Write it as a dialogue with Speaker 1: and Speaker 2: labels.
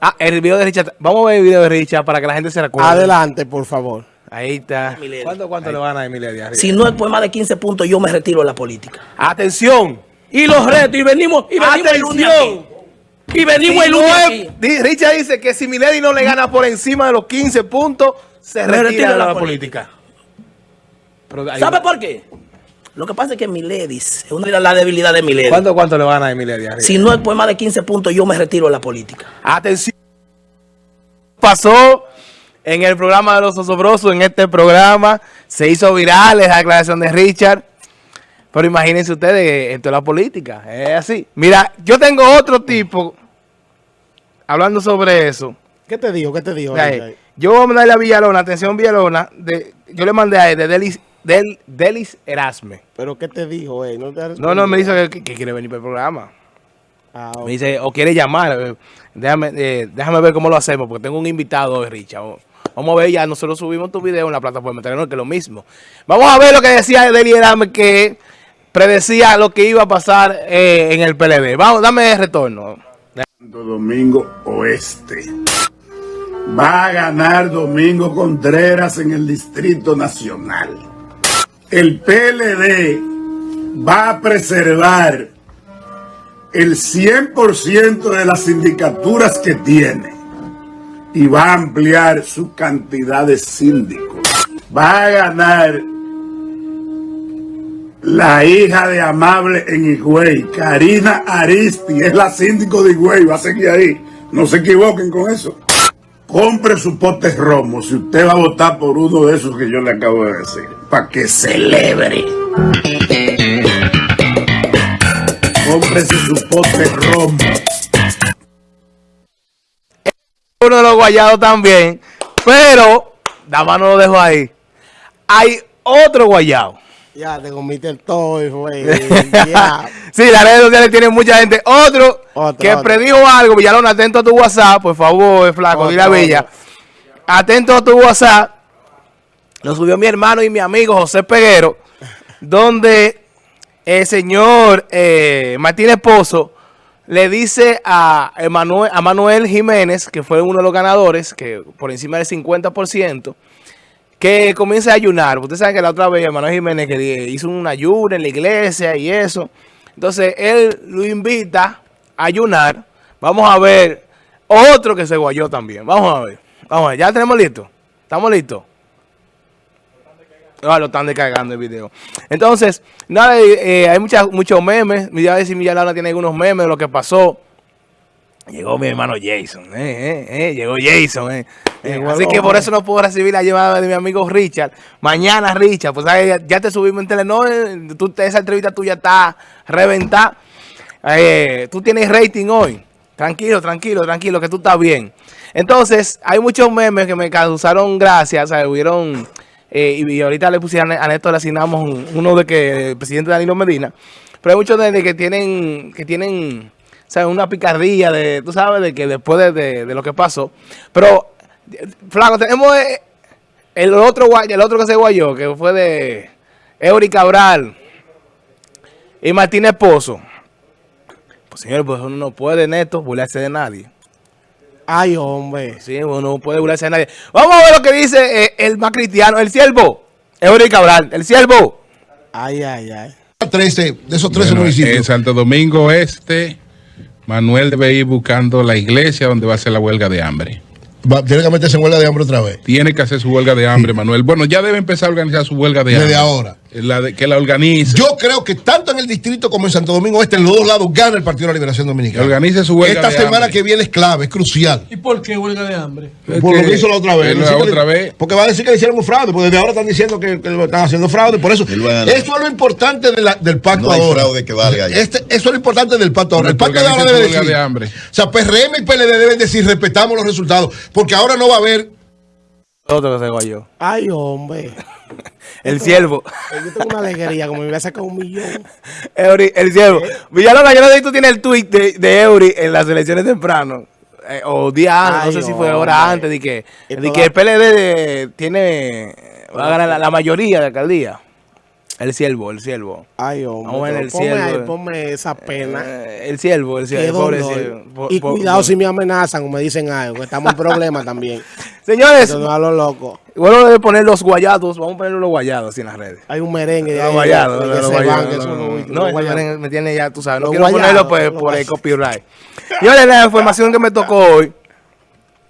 Speaker 1: Ah, el video de Richard. Vamos a ver el video de Richard para que la gente se recuerde.
Speaker 2: Adelante, por favor.
Speaker 1: Ahí está. ¿Cuánto, cuánto le van a Emilia Díaz?
Speaker 3: Si no es por más de 15 puntos, yo me retiro de la política.
Speaker 1: Atención.
Speaker 3: Y los retos, y venimos, y venimos el lunes
Speaker 1: Atención.
Speaker 3: aquí. Y venimos el lunes aquí.
Speaker 1: Richard dice que si Milady no le gana por encima de los 15 puntos, se retira de la, política. Pero hay-
Speaker 3: ¿Sabe por qué? Lo que pasa es que Miledis es una de las debilidades de Miledis.
Speaker 1: ¿Cuánto, cuánto le van a Díaz?
Speaker 3: Si no es por más de 15 puntos, yo me retiro de la política.
Speaker 1: Atención. Pasó en el programa de los osobrosos, en este programa, se hizo viral esa declaración de Richard. Pero imagínense ustedes, esto es la política, es así. Mira, yo tengo otro tipo hablando sobre eso.
Speaker 2: ¿Qué te digo? ¿Qué te digo?
Speaker 1: Mira, eh, yo voy a mandarle a Villalona, atención Villalona, de, yo le mandé a él de Delis, del, Delis Erasme.
Speaker 2: ¿Pero qué te dijo, eh? No, te
Speaker 1: No, no, me dice que, que quiere venir para el programa.
Speaker 2: Ah.
Speaker 1: Me dice, o quiere llamar. eh, Déjame, eh, déjame ver cómo lo hacemos, porque tengo un invitado hoy, Richard. Vamos a ver, ya nosotros subimos tu video en la plataforma Telenor, que es lo mismo. Vamos a ver lo que decía Deli Erame, que predecía lo que iba a pasar eh, en el PLD. Vamos, dame el retorno.
Speaker 4: Santo Domingo Oeste. Va a ganar Domingo Contreras en el Distrito Nacional. El PLD va a preservar el 100% de las sindicaturas que tiene y va a ampliar su cantidad de síndicos. Va a ganar la hija de Amable en Higüey, Karina Aristi, es la síndico de Higüey, va a seguir ahí. No se equivoquen con eso. Compre su pote romo si usted va a votar por uno de esos que yo le acabo de decir, para que celebre. Cómprese su pote romo.
Speaker 1: Uno de los guayados también. Pero, Dama no lo dejo ahí. Hay otro guayado.
Speaker 2: Ya te comiste el toy, güey.
Speaker 1: sí, las redes sociales tienen mucha gente. Otro,
Speaker 2: Otro,
Speaker 1: que
Speaker 2: otro.
Speaker 1: predijo algo. Villalona, atento a tu WhatsApp, por favor, flaco,
Speaker 2: Otro,
Speaker 1: dile a Villa.
Speaker 2: otro.
Speaker 1: Atento a tu WhatsApp. Lo subió mi hermano y mi amigo José Peguero, donde el señor eh, Martínez Pozo le dice a Manuel Jiménez, que fue uno de los ganadores, que por encima del 50%, que comience a ayunar. Ustedes saben que la otra vez Manuel Jiménez que hizo un ayuno en la iglesia y eso. Entonces él lo invita a ayunar. Vamos a ver otro que se guayó también. Vamos a ver. Vamos a ver. ¿Ya tenemos listo? ¿Estamos listos? Ah, lo están descargando el video. Entonces, nada, eh, eh, hay muchas, muchos memes. Mira a ver si Millalana tiene algunos memes de lo que pasó. Llegó mi hermano Jason, eh, eh, eh, llegó Jason, eh. Eh, así que por eso no puedo recibir la llamada de mi amigo Richard. Mañana, Richard, pues ya, ya te subimos en Telenor, tú, esa entrevista tuya está reventada. Eh, tú tienes rating hoy. Tranquilo, tranquilo, tranquilo, que tú estás bien. Entonces, hay muchos memes que me causaron gracia, o sea, hubieron... eh, y, ahorita le pusieron a Néstor, le asignamos un- uno de que el presidente Danilo Medina. Pero hay muchos de, de que tienen, que tienen, ¿sabes? Una picardía de, tú sabes, de que después de, de- lo que pasó. Pero, flaco, tenemos eh, el otro guay- el otro que se guayó, que fue de Eury Cabral y Martínez Pozo. Pues señor, pues uno no puede, Neto, burlarse de nadie.
Speaker 2: Ay, hombre.
Speaker 1: Sí, uno no puede burlarse de nadie. Vamos a ver lo que dice eh, el más cristiano, el siervo. Eury Cabral, el siervo.
Speaker 2: Ay, ay, ay.
Speaker 5: 13 de esos 13
Speaker 6: Bueno,
Speaker 5: municipios.
Speaker 6: En Santo Domingo Este, Manuel debe ir buscando la iglesia donde va a ser la huelga de hambre.
Speaker 5: Va- tiene que meterse en huelga de hambre otra vez.
Speaker 6: Tiene que hacer su huelga de hambre, Manuel. Bueno, ya debe empezar a organizar su huelga de
Speaker 5: Desde
Speaker 6: hambre.
Speaker 5: ahora.
Speaker 6: La de- que la organice.
Speaker 5: Yo creo que tanto en el distrito como en Santo Domingo Este, en los dos lados, gana el Partido de la Liberación
Speaker 6: que
Speaker 5: Dominicana.
Speaker 6: organice su huelga
Speaker 5: Esta
Speaker 6: de
Speaker 5: semana
Speaker 6: hambre.
Speaker 5: que viene es clave, es crucial.
Speaker 7: ¿Y por qué huelga de hambre?
Speaker 6: Es
Speaker 5: por lo
Speaker 6: que-
Speaker 5: hizo la otra vez.
Speaker 6: que la
Speaker 5: Dice que
Speaker 6: otra
Speaker 5: le-
Speaker 6: vez.
Speaker 5: Porque va a decir que le hicieron un fraude, porque desde ahora están diciendo que, que lo están haciendo fraude. Por eso, eso es lo importante de la- del pacto
Speaker 8: No hay
Speaker 5: ahora.
Speaker 8: fraude que valga.
Speaker 5: Este, eso es lo importante del pacto ahora. El pacto de ahora debe decir.
Speaker 6: de hambre.
Speaker 5: O sea, PRM y PLD deben decir respetamos los resultados. Porque ahora no va a haber.
Speaker 1: Otro que se guayó.
Speaker 2: Ay, hombre.
Speaker 1: El siervo.
Speaker 2: Eh, Yo tengo una alegría, como me voy a sacar un millón.
Speaker 1: Eury, el siervo. Villalona, yo no sé si tú tienes el tweet de, de Eury en las elecciones temprano. eh, o día antes, no sé si fue
Speaker 2: hombre.
Speaker 1: hora antes, de que, de que el PLD de- tiene, va a ganar la, la mayoría de alcaldía. El siervo, el siervo.
Speaker 2: Ay, hombre.
Speaker 1: Vamos a el
Speaker 2: ponme, ahí, ponme esa pena.
Speaker 1: Eh, el siervo, el siervo. pobre siervo. Po-
Speaker 2: y
Speaker 1: po-
Speaker 2: cuidado si me amenazan o me dicen algo, que estamos en problemas también.
Speaker 1: Señores,
Speaker 2: no a lo loco.
Speaker 1: bueno de poner los guayados, vamos a poner los guayados así en las redes.
Speaker 2: Hay un merengue
Speaker 1: Los guayados, los guayados, no, me tiene ya, tú sabes, no
Speaker 2: Los
Speaker 1: quiero
Speaker 2: guayados,
Speaker 1: ponerlo pues, por el copyright. Señores, la información que me tocó hoy,